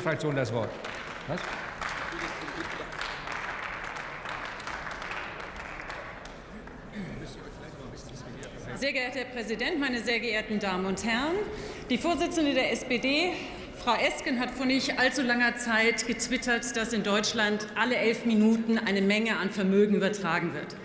Fraktion das Wort. Was? Sehr geehrter Herr Präsident, meine sehr geehrten Damen und Herren! Die Vorsitzende der SPD, Frau Esken, hat vor nicht allzu langer Zeit getwittert, dass in Deutschland alle elf Minuten eine Menge an Vermögen übertragen wird.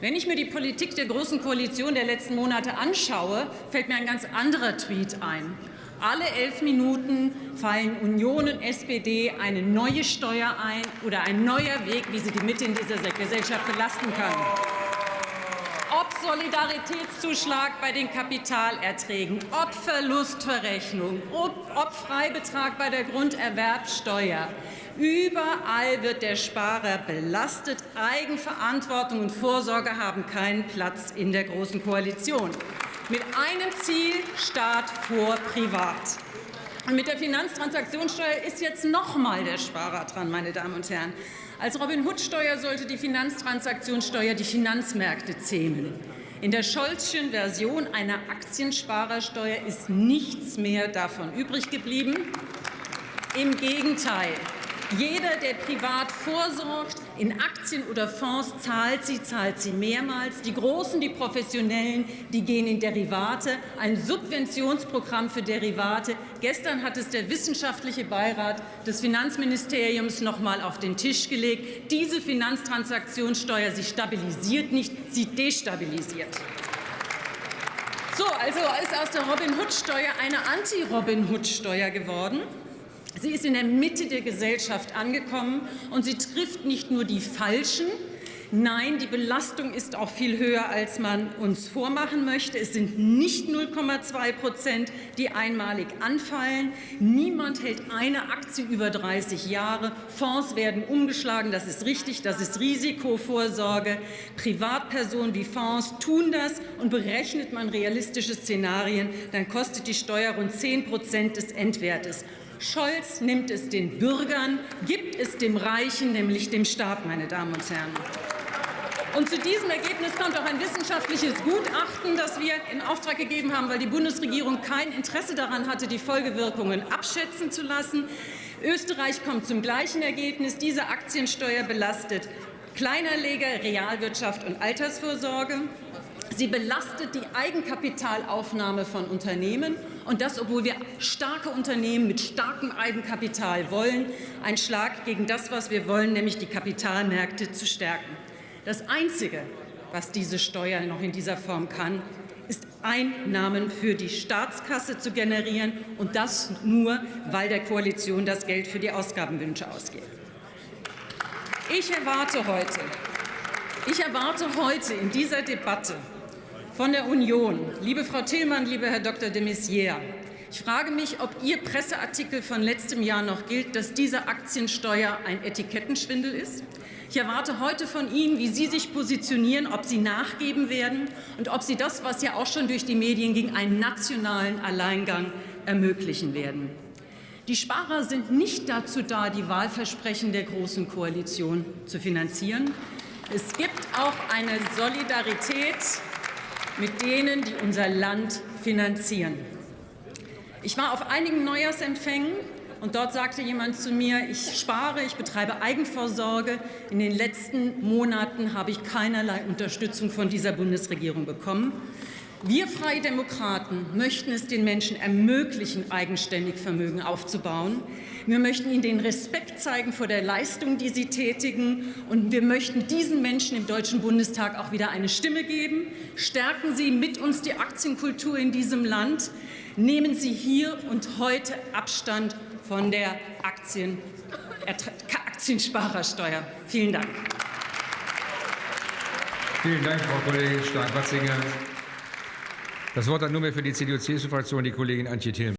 Wenn ich mir die Politik der Großen Koalition der letzten Monate anschaue, fällt mir ein ganz anderer Tweet ein. Alle elf Minuten fallen Union und SPD eine neue Steuer ein oder ein neuer Weg, wie sie die Mitte in dieser Gesellschaft belasten können ob Solidaritätszuschlag bei den Kapitalerträgen, ob Verlustverrechnung, ob, ob Freibetrag bei der Grunderwerbsteuer. Überall wird der Sparer belastet. Eigenverantwortung und Vorsorge haben keinen Platz in der Großen Koalition. Mit einem Ziel Staat vor Privat. Und mit der Finanztransaktionssteuer ist jetzt noch mal der Sparer dran, meine Damen und Herren. Als Robin-Hood-Steuer sollte die Finanztransaktionssteuer die Finanzmärkte zähmen. In der Scholzschen Version einer Aktiensparersteuer ist nichts mehr davon übrig geblieben. Im Gegenteil. Jeder, der privat vorsorgt, in Aktien oder Fonds zahlt sie, zahlt sie mehrmals. Die Großen, die Professionellen, die gehen in Derivate, ein Subventionsprogramm für Derivate. Gestern hat es der wissenschaftliche Beirat des Finanzministeriums noch mal auf den Tisch gelegt. Diese Finanztransaktionssteuer, sie stabilisiert nicht, sie destabilisiert. So, also ist aus der Robin-Hood-Steuer eine Anti-Robin-Hood-Steuer geworden. Sie ist in der Mitte der Gesellschaft angekommen und sie trifft nicht nur die Falschen, Nein, die Belastung ist auch viel höher, als man uns vormachen möchte. Es sind nicht 0,2 Prozent, die einmalig anfallen. Niemand hält eine Aktie über 30 Jahre. Fonds werden umgeschlagen. Das ist richtig. Das ist Risikovorsorge. Privatpersonen wie Fonds tun das. Und berechnet man realistische Szenarien, dann kostet die Steuer rund 10 Prozent des Endwertes. Scholz nimmt es den Bürgern, gibt es dem Reichen, nämlich dem Staat, meine Damen und Herren. Und zu diesem Ergebnis kommt auch ein wissenschaftliches Gutachten, das wir in Auftrag gegeben haben, weil die Bundesregierung kein Interesse daran hatte, die Folgewirkungen abschätzen zu lassen. Österreich kommt zum gleichen Ergebnis. Diese Aktiensteuer belastet Kleinanleger, Realwirtschaft und Altersvorsorge. Sie belastet die Eigenkapitalaufnahme von Unternehmen, und das, obwohl wir starke Unternehmen mit starkem Eigenkapital wollen. Ein Schlag gegen das, was wir wollen, nämlich die Kapitalmärkte zu stärken. Das Einzige, was diese Steuer noch in dieser Form kann, ist Einnahmen für die Staatskasse zu generieren, und das nur, weil der Koalition das Geld für die Ausgabenwünsche ausgeht. Ich erwarte heute, ich erwarte heute in dieser Debatte von der Union. Liebe Frau Tillmann, lieber Herr Dr. de Maizière, ich frage mich, ob Ihr Presseartikel von letztem Jahr noch gilt, dass diese Aktiensteuer ein Etikettenschwindel ist. Ich erwarte heute von Ihnen, wie Sie sich positionieren, ob Sie nachgeben werden und ob Sie das, was ja auch schon durch die Medien ging, einen nationalen Alleingang ermöglichen werden. Die Sparer sind nicht dazu da, die Wahlversprechen der Großen Koalition zu finanzieren. Es gibt auch eine Solidarität mit denen, die unser Land finanzieren. Ich war auf einigen Neujahrsempfängen und dort sagte jemand zu mir, ich spare, ich betreibe Eigenvorsorge. In den letzten Monaten habe ich keinerlei Unterstützung von dieser Bundesregierung bekommen. Wir Freie Demokraten möchten es den Menschen ermöglichen, eigenständig Vermögen aufzubauen. Wir möchten ihnen den Respekt zeigen vor der Leistung, die sie tätigen. Und wir möchten diesen Menschen im Deutschen Bundestag auch wieder eine Stimme geben. Stärken Sie mit uns die Aktienkultur in diesem Land. Nehmen Sie hier und heute Abstand von der Aktien Aktiensparersteuer. Vielen Dank. Vielen Dank, Frau Kollegin Stark-Watzinger. Das Wort hat nunmehr für die CDU-CSU-Fraktion die Kollegin Antje Thiel.